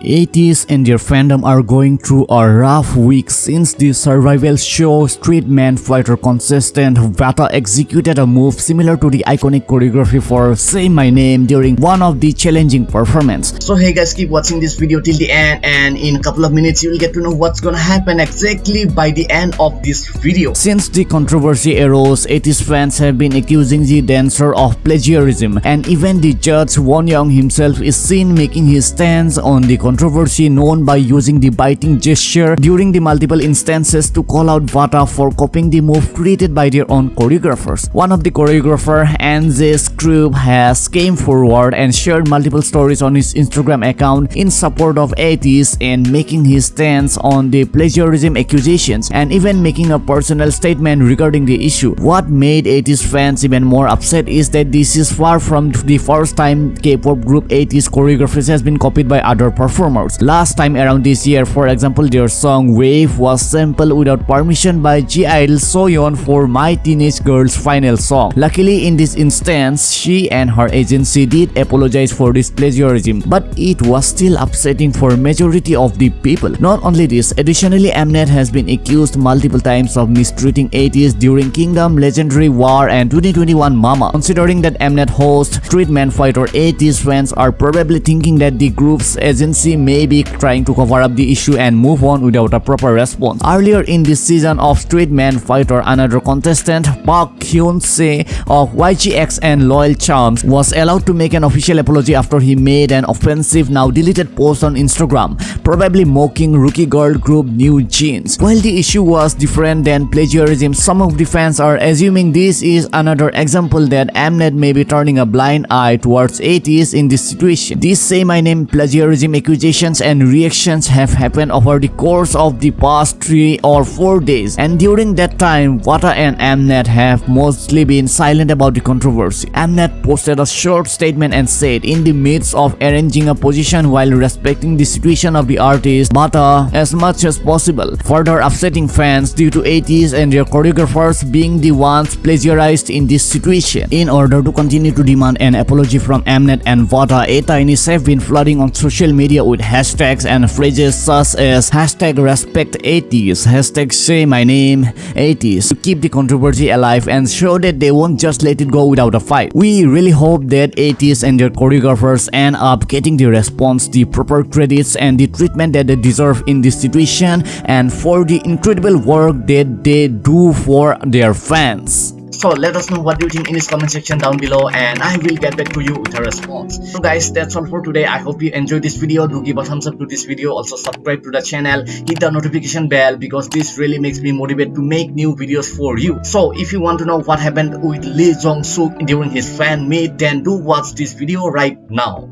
ATEEZ and their fandom are going through a rough week since the survival show Street Man Fighter contestant Vata executed a move similar to the iconic choreography for Say My Name during one of the challenging performance. So hey guys keep watching this video till the end and in a couple of minutes you will get to know what's gonna happen exactly by the end of this video. Since the controversy arose, ATEEZ fans have been accusing the dancer of plagiarism and even the judge Won Young himself is seen making his stance on the controversy known by using the biting gesture during the multiple instances to call out Vata for copying the move created by their own choreographers. One of the choreographer, Anze Scrub, has came forward and shared multiple stories on his Instagram account in support of ATEEZ and making his stance on the plagiarism accusations and even making a personal statement regarding the issue. What made ATEEZ fans even more upset is that this is far from the first time K-pop group ATEEZ choreography has been copied by other performers performers. Last time around this year, for example, their song Wave was sampled without permission by (G)I-DLE Soyeon for My Teenage Girl's final song. Luckily, in this instance, she and her agency did apologize for this plagiarism, but it was still upsetting for majority of the people. Not only this, additionally, Mnet has been accused multiple times of mistreating ATEEZ during Kingdom, Legendary War, and 2021 Mama. Considering that Mnet host Street Man Fighter ATEEZ fans are probably thinking that the group's agency agency may be trying to cover up the issue and move on without a proper response. Earlier in this season of Street Man Fighter, another contestant, Park Hyun-se of YGX and Loyal Charms, was allowed to make an official apology after he made an offensive now deleted post on Instagram, probably mocking rookie girl group NewJeans. While the issue was different than plagiarism, some of the fans are assuming this is another example that Mnet may be turning a blind eye towards ATEEZ in this situation. This Say My Name plagiarism accusations and reactions have happened over the course of the past 3 or 4 days and during that time Vata and Mnet have mostly been silent about the controversy. Mnet posted a short statement and said in the midst of arranging a position while respecting the situation of the artist Vata as much as possible, further upsetting fans due to ATEEZ and their choreographers being the ones plagiarized in this situation. In order to continue to demand an apology from Mnet and Vata, ATINY have been flooding on social media with hashtags and phrases such as hashtag respect ATEEZ, hashtag say my name ATEEZ to keep the controversy alive and show that they won't just let it go without a fight. We really hope that ATEEZ and their choreographers end up getting the response, the proper credits and the treatment that they deserve in this situation and for the incredible work that they do for their fans. So let us know what you think in this comment section down below and I will get back to you with a response. So guys that's all for today. I hope you enjoyed this video. Do give a thumbs up to this video. Also subscribe to the channel. Hit the notification bell because this really makes me motivated to make new videos for you. So if you want to know what happened with Lee Jong Suk during his fan meet then do watch this video right now.